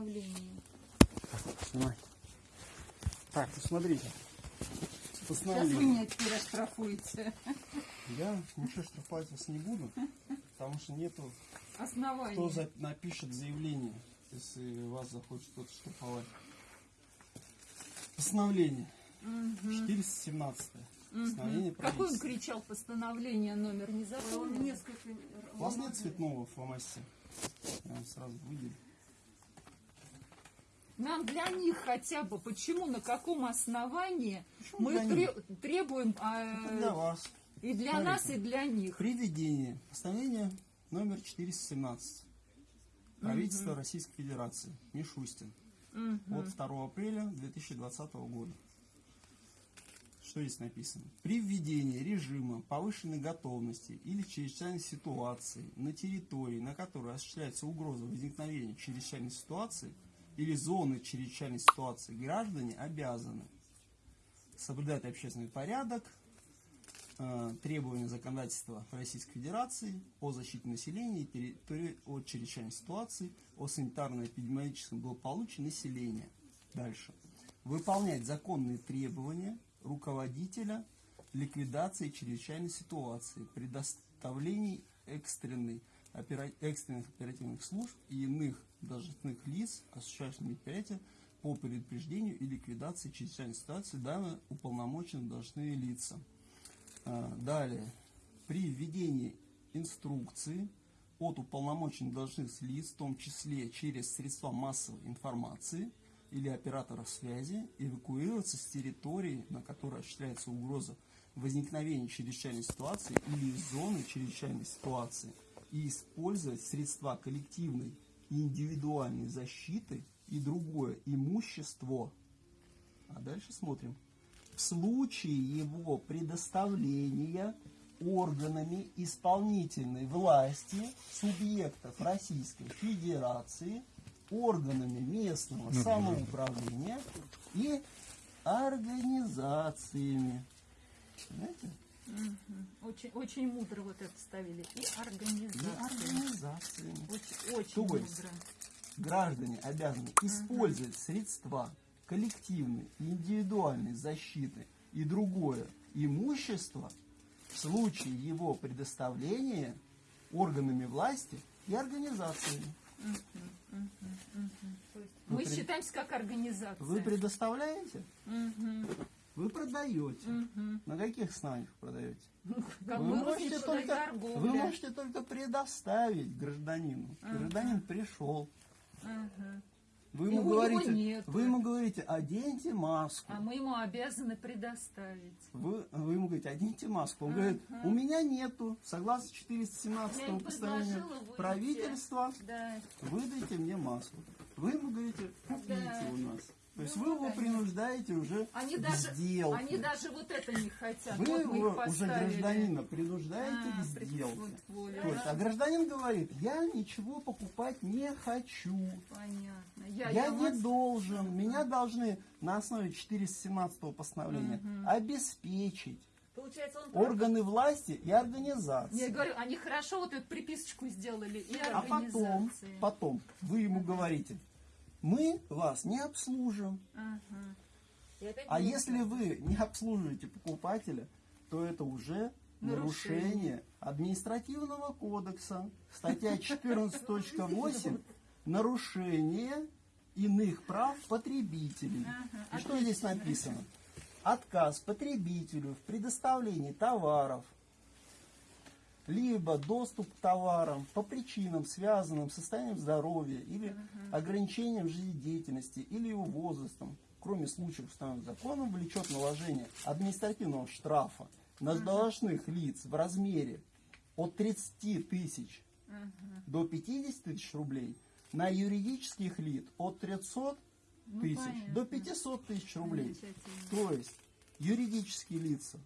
постановление. Снимай. Так, посмотрите. Сейчас вы меня теперь оштрафуете. Я ничего штрафовать вас не буду, потому что нету, Основание. кто за- напишет заявление, если вас захочет кто-то штрафовать. Постановление. 417. Постановление Какой он кричал постановление, номер не запомнил? Несколько. У вас нет цветного фломастера? Я вам сразу выделю. Нам для них хотя бы, почему, на каком основании Почему мы них? тре- требуем Это для вас. и для Смотрите. нас, и для них. Приведение. Постановление номер 417. Правительство Российской Федерации. Мишустин. От 2 апреля 2020 года. Что здесь написано? При введении режима повышенной готовности или чрезвычайной ситуации на территории, на которой осуществляется угроза возникновения чрезвычайной ситуации или зоны чрезвычайной ситуации, граждане обязаны соблюдать общественный порядок, э, требования законодательства Российской Федерации о защите населения и от чрезвычайной ситуации, о санитарно-эпидемиологическом благополучии населения. Дальше. Выполнять законные требования руководителя ликвидации чрезвычайной ситуации, предоставлении экстренной, опера- экстренных оперативных служб и иных должностных лиц, осуществляющих мероприятия по предупреждению и ликвидации чрезвычайной ситуации, данные уполномоченные должностные лица. А, Далее. При введении инструкции от уполномоченных должностных лиц, в том числе через средства массовой информации или операторов связи, эвакуироваться с территории, на которой осуществляется угроза возникновения чрезвычайной ситуации или зоны чрезвычайной ситуации и использовать средства коллективной индивидуальной защиты и другое имущество. А дальше смотрим в случае его предоставления органами исполнительной власти субъектов Российской Федерации, органами местного самоуправления и организациями. Понимаете? Очень, очень мудро вот это ставили. И И организация. Очень, очень То есть, мудро. граждане обязаны использовать средства коллективной и индивидуальной защиты и другое имущество в случае его предоставления органами власти и организациями. Мы Вы пред- считаемся как организация. Вы предоставляете, Мгм. Вы продаете. Мгм. На каких основаниях продаете? Как Вы можете, только, вы можете только предоставить гражданину. Гражданин пришел. Ага. Вы ему, говорите, нет. вы ему говорите, оденьте маску. А мы ему обязаны предоставить. Вы, вы ему говорите, оденьте маску. Он говорит, у меня нету, согласно 417 Я им постановлению правительства, Да. выдайте мне маску. Вы ему говорите, купите Да. у нас. То есть Ну, вы его конечно. принуждаете уже Они к даже, сделке. они даже вот это не хотят. Вы вот его уже гражданина принуждаете А, к сделке. вот, То есть, а гражданин говорит, я ничего покупать не хочу. Понятно. Я, Я, я не вас- должен. Меня должны на основе 417 постановления обеспечить Получается, он... органы власти и организации. Я говорю, они хорошо вот эту приписочку сделали и А потом, организации. потом вы ему говорите, мы вас не обслужим. Ага. А если вы не обслуживаете покупателя, то это уже Нарушение. нарушение административного кодекса. Статья 14.8 нарушение иных прав потребителей. Ага, И что здесь написано? Отказ потребителю в предоставлении товаров, либо доступ к товарам по причинам, связанным с состоянием здоровья или ограничением жизнедеятельности или его возрастом, кроме случаев, установленных законом, влечет наложение административного штрафа на должностных лиц в размере от 30 тысяч до 50 тысяч рублей, на юридических лиц от 300 Ну, тысяч понятно. до 500 тысяч рублей. То есть юридические лица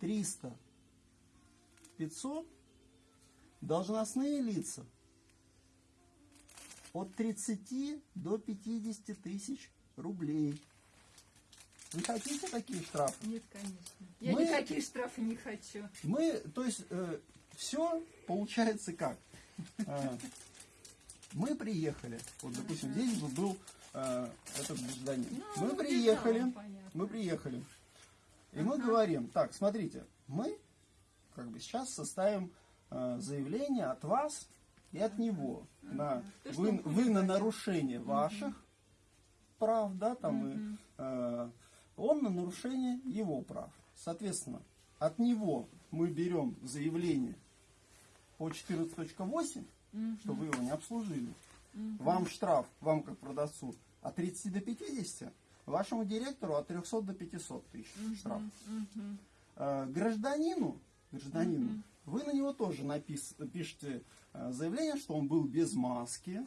300, 500, должностные лица от 30 до 50 тысяч рублей. Вы хотите такие штрафы? Нет, конечно. Я Мы- никакие штрафы не хочу. Мы, то есть, все получается как? Э, Мы приехали, вот, допустим, здесь бы был э, этот гражданин. Ну, мы приехали, мы приехали. И мы говорим, так, смотрите, мы как бы сейчас составим э, заявление от вас и от него на вы, вы на нарушение ваших прав, да, там и э, он на нарушение его прав. Соответственно, от него мы берем заявление по 14.8, что вы его не обслужили. Вам штраф, вам как продавцу, от 30 до 50, вашему директору от 300 до 500 тысяч штраф. Э, Гражданину, гражданину, вы на него тоже напис- пишете э, заявление, что он был без маски.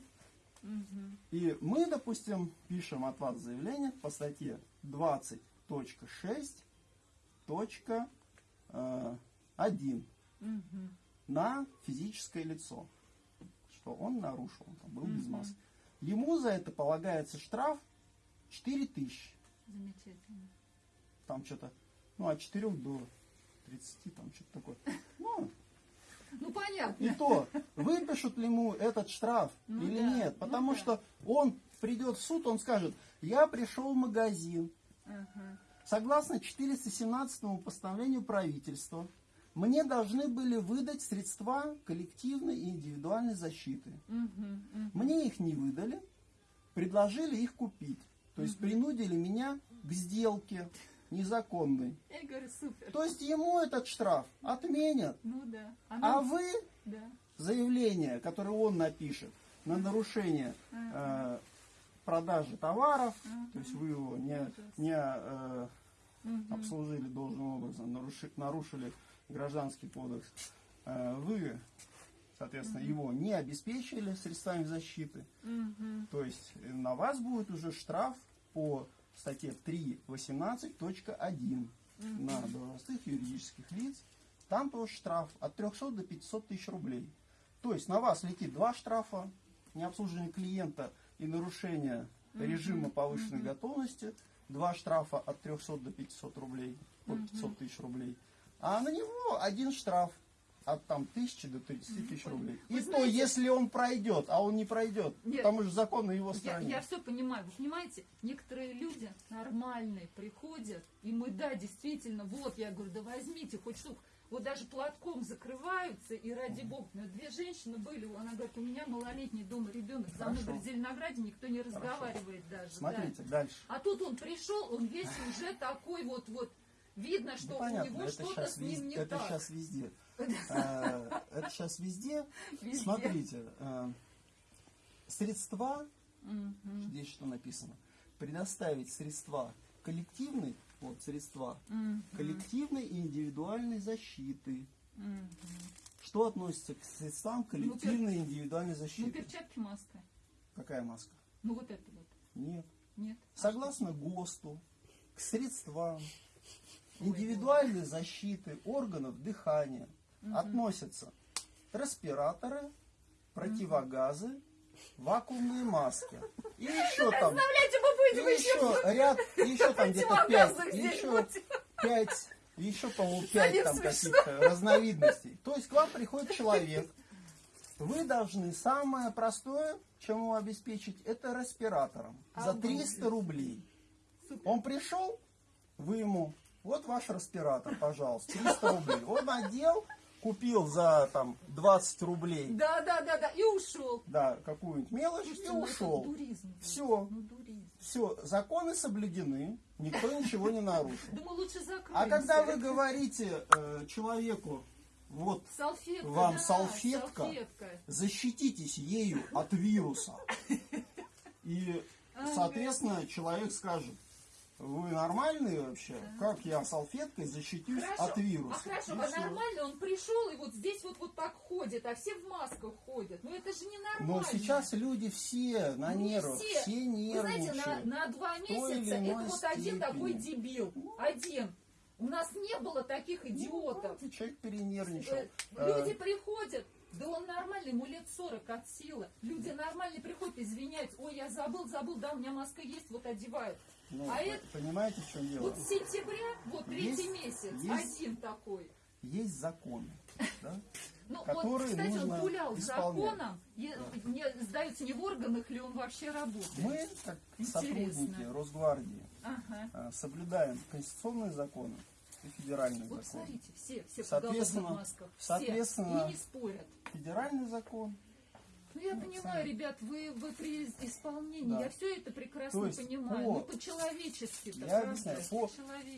И мы, допустим, пишем от вас заявление по статье 20.6.1 на физическое лицо, что он нарушил, он там был без маски. Ему за это полагается штраф 4000. Замечательно. Там что-то, ну, от 4 до 30, там что-то такое. Ну, Ну понятно. и то, выпишут ли ему этот штраф Ну или да, нет. ну Потому да. что он придет в суд, он скажет, я пришел в магазин, Ага. Согласно 417 постановлению правительства, мне должны были выдать средства коллективной и индивидуальной защиты. Мгм, мгм. Мне их не выдали, предложили их купить. То есть принудили меня к сделке незаконной. Я говорю, супер. То есть ему этот штраф отменят. Ну да. А нам- вы Да. заявление, которое он напишет на нарушение э, продажи товаров, то есть вы его не, не э, обслужили должным образом, наруши- нарушили гражданский кодекс, э, вы, соответственно, его не обеспечили средствами защиты, Мгм. то есть на вас будет уже штраф по статье 3.18.1 на должностных юридических лиц. Там тоже штраф от 300 до 500 тысяч рублей. То есть на вас летит два штрафа, необслуживание клиента и нарушение режима повышенной готовности, два штрафа от 300 до 500 рублей, от 500 тысяч рублей. А на него один штраф от там тысячи до 30 тысяч рублей. И Вы то, знаете- если он пройдет, а он не пройдет, Нет. потому что закон на его Я, стороне. я все понимаю. Вы понимаете, некоторые люди нормальные приходят, и мы, да, действительно, вот, я говорю, да возьмите хоть штуку. Вот даже платком закрываются, и ради бога, ну, две женщины были, она говорит, у меня малолетний дома ребенок, за мной, Хорошо. в Зеленограде никто не разговаривает даже. да. Смотрите, дальше. А тут он пришел, он весь уже такой вот, вот, видно, что Ну, у него это что-то с ним везде. не Это так. сейчас везде. Э, Это сейчас везде. Смотрите, э, средства, здесь что написано, предоставить средства коллективной, вот средства, коллективной и индивидуальной защиты. Что относится к средствам коллективной и индивидуальной Ну, защиты? перчатки, маска. Какая маска? Ну, вот это вот. Нет. Нет. Согласно ГОСТу, к средствам Ой, индивидуальной защиты органов дыхания относятся респираторы, противогазы, вакуумные маски. И еще там, и еще ряд, еще там где-то пять, еще пять, еще, по-моему, пять там каких-то разновидностей. То есть к вам приходит человек, вы должны самое простое, чем ему обеспечить, это респиратором за Обалдеть. 300 рублей. Он пришел, вы ему, вот ваш респиратор, пожалуйста, 300 рублей. Он одел, купил за там 20 рублей, Да, да, да, да. И ушел. да, какую-нибудь мелочь и Слушайте, ну это ушел. дуризм. Все, Ну, дуризм. все, законы соблюдены, никто ничего не нарушил. Думаю, лучше закроемся. А когда вы говорите э, человеку, вот Салфетка, Вам да, салфетка? салфетка. защититесь ею от вируса. И, соответственно, человек скажет, вы нормальные вообще? Как я салфеткой защитюсь Хорошо. от вируса? А хорошо, И а нормально он пришел и вот здесь вот, вот так ходит, а все в масках ходят. Ну это же не нормально. Но сейчас люди все на Ну, не нервах, все. все, Вы знаете, на, нервничают. на два месяца это вот один степени. такой дебил. Один. У нас не было таких идиотов. Ну, человек перенервничал. Э, Э, Люди приходят, да он нормальный, ему лет 40 от силы. Люди нормальные приходят, извиняются. Ой, я забыл, забыл, да, у меня маска есть, вот одевают. Ну, а это- Понимаете, в чем дело? Вот с сентября, вот третий Есть- месяц, есть- один такой. есть законы, да? Ну, он, кстати, нужно он гулял с исполнять. законом, е- не, сдается не в органах ли он вообще работает. Мы, как Интересно. сотрудники Росгвардии, Ага. э, соблюдаем конституционные законы и федеральные Вот законы. смотрите, все, все в Соответственно- масках, все, соответственно- и не спорят. Федеральный закон, Ну, я Ну, понимаю, ребят, вы, вы при исполнении, Да. я все это прекрасно есть понимаю. по- Ну, по-человечески, я объясняю, по,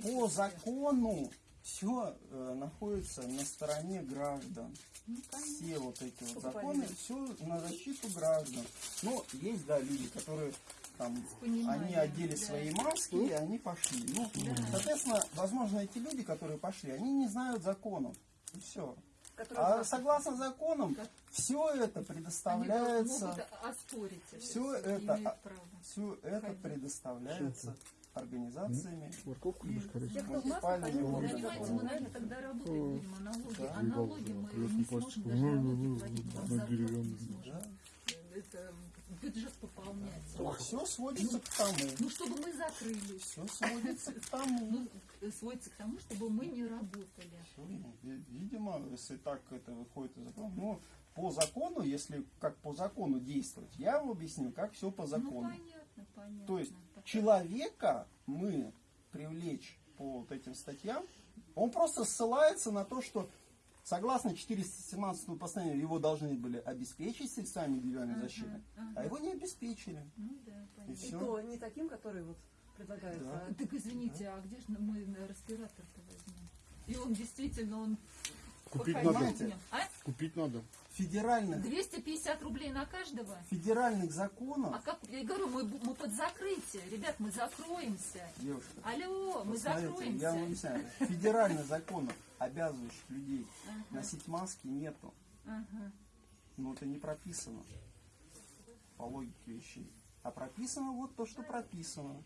по закону все находится на стороне граждан. Ну. Все вот эти вот законы, все на защиту граждан. Но есть, да, люди, которые там, они одели да. свои маски и они пошли. Ну, Да. соответственно, возможно, эти люди, которые пошли, они не знают законов. И все. А согласно законам, все это предоставляется, оспорить всё, это, а, все это Ходить. предоставляется организациями Морковку и муниципальными органами. тогда работать будем о налоге. Да. А налоги мы не сможем даже Ну, ну, налоги ну. Да. Это бюджет пополнять. Все сводится к тому. Ну, чтобы мы закрылись. Все сводится к тому. Ну, сводится к тому, чтобы мы не работали. Ну, ви- Видимо, если так это выходит из закона. Ну, по закону, если как по закону действовать, я вам объясню, как все по Ну, закону. понятно, понятно. То есть Так. человека мы привлечь по вот этим статьям, он просто ссылается на то, что согласно 417 постановлению его должны были обеспечить средствами индивидуальной Ага, защиты, ага. а его не обеспечили. Ну, да, И понятно. И все. то не таким, который вот предлагается. Да. а Так извините, а где же мы на респиратор-то возьмем? И он действительно, он Купить надо. А? Купить надо. Федеральных, 250 рублей на каждого? федеральных законов, А как, я говорю, мы, мы под закрытие. Ребят, мы закроемся. девушка, Алло, мы закроемся. я вам объясняю, федеральных законов, обязывающих людей Ага, носить маски, нету. ага. Но это не прописано по логике вещей. А прописано вот то, что прописано.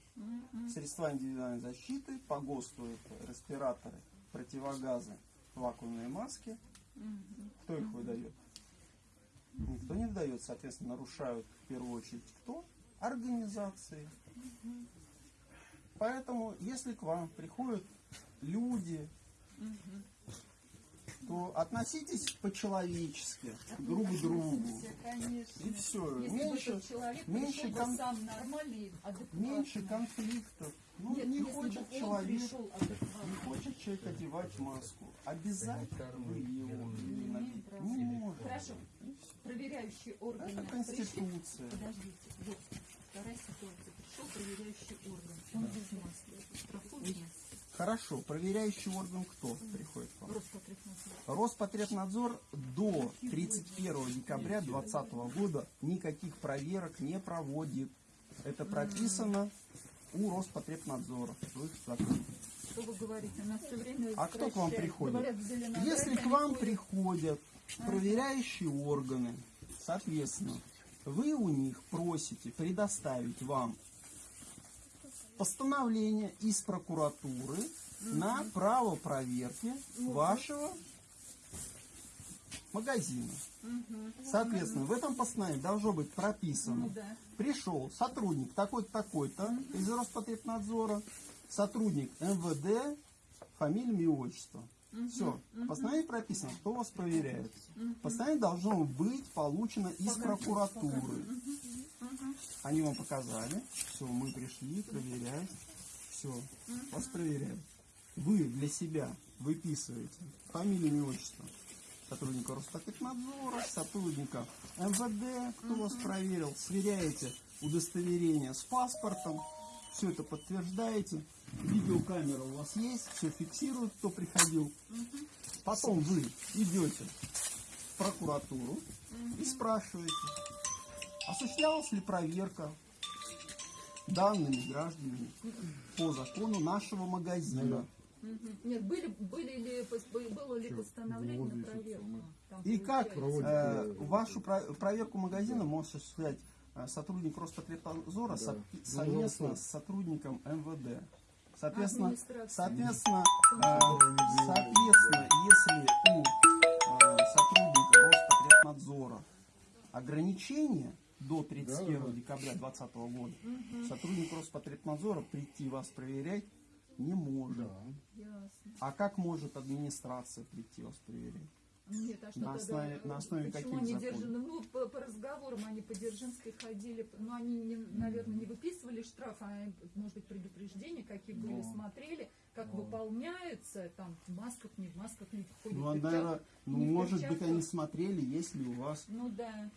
Средства индивидуальной защиты, по ГОСТу это респираторы, противогазы, вакуумные маски. Кто их выдает? Никто не выдает, соответственно, нарушают в первую очередь кто? Организации. Поэтому, если к вам приходят люди. То относитесь по-человечески друг к другу. Конечно. И все. Если Меньше, человек меньше кон- сам нормальный, меньше конфликтов. Ну, Нет, не хочет человек, не хочет человек одевать маску. Обязательно вы его Не имеем наденете. права. Не может. Хорошо. Проверяющие органы Это пришли. конституция. Подождите, вот вторая ситуация. Пришел проверяющий орган. Он без маски. Проходит Хорошо, проверяющий орган кто приходит к вам? Роспотребнадзор. Роспотребнадзор до 31 декабря 2020 года никаких проверок не проводит. Это прописано у Роспотребнадзора. Что вы говорите? Нас все время А кто к вам приходит? Говорят, Если к вам ходят. приходят проверяющие органы, соответственно, вы у них просите предоставить вам постановление из прокуратуры на право проверки вашего магазина. Мгм. Соответственно, в этом постановлении должно быть прописано, Ну да. пришел сотрудник такой-то, такой-то из Роспотребнадзора, сотрудник МВД, фамилия, имя, отчество. Все. В постановлении прописано, кто вас проверяет. Постановление должно быть получено из прокуратуры. Они вам показали. Все, мы пришли проверять. Все, вас проверяют. Вы для себя выписываете фамилию, имя, отчество сотрудника Роспотребнадзора, сотрудника МВД, кто вас проверил, сверяете удостоверение с паспортом, все это подтверждаете, видеокамера у вас есть, все фиксирует, кто приходил. Потом вы идете в прокуратуру и спрашиваете, осуществлялась ли проверка данными гражданами по закону нашего магазина. Нет, были, были ли, было ли постановление. Там И как э, вашу про- проверку магазина может осуществлять э, сотрудник Роспотребнадзора со- совместно с сотрудником МВД. Соответственно, соответственно, э, соответственно, если у э, сотрудника Роспотребнадзора ограничения до 31 декабря 2020 года, сотрудник Роспотребнадзора прийти вас проверять Не может. Да. А как может администрация прийти вас проверять? Нет, а что На тогда, основе- э, на основе почему они? Держи- ну, по, по разговорам они по Дзержинской ходили, но они, не, наверное, не выписывали штраф, а, может быть, предупреждения, какие были, Ну. смотрели, как Ну. выполняется, там, в масках, не в масках люди ходят. Ну, а, наверное, ну, не может быть, они смотрели, есть ли у вас Ну, да.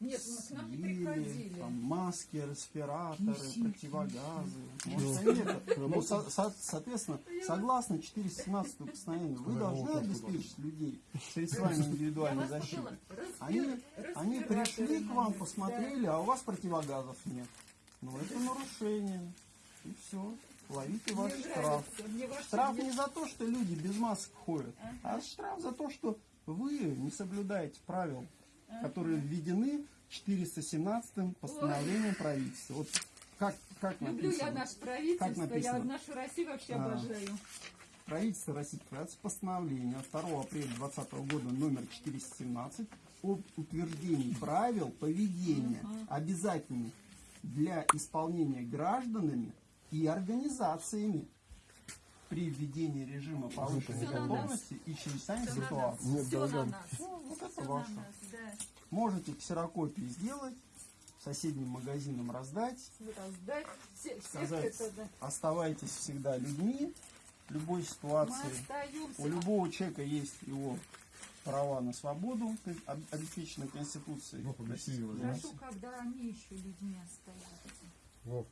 Нет, мы к нам не приходили. там, маски, респираторы, противогазы. Может, они это- ну, со- со- соответственно, согласно 417 постановлению, вы должны обеспечить людей средствами индивидуальной защиты. Они, пришли к вам, посмотрели, а у вас противогазов нет. Ну, это нарушение. И все. Ловите ваш Мне штраф. нравится, Штраф не за то, что люди без масок ходят, а Ага. штраф за то, что вы не соблюдаете правил, которые введены 417 постановлением правительства. Вот как, как Люблю я написано? наше правительство, Как я нашу Россию вообще А. обожаю. Правительство Российской Федерации постановление от 2 апреля 2020 года номер 417 об утверждении правил поведения, обязательных для исполнения гражданами и организациями при введении режима повышенной на нас. готовности и чрезвычайной Все на нас, ситуации. Нет, все на нас. Ну, вот это на ваше. нас, да. Можете ксерокопии сделать, соседним магазинам раздать, Раздать. Все, сказать, это, да. оставайтесь всегда людьми в любой ситуации. У любого человека есть его права на свободу, кон- об- обеспеченные Конституцией. Ну, Федерации. когда они еще людьми остаются. Вов,